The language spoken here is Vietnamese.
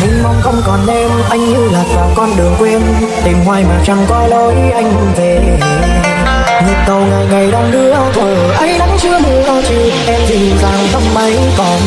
Mình mong không còn em Anh như lạc vào con đường quên. Tìm hoài mà chẳng có lối anh về. Nhịp tàu ngày ngày đang đưa thuở ấy nắng chưa mưa chiều Em dịu dàng tóc mấy còn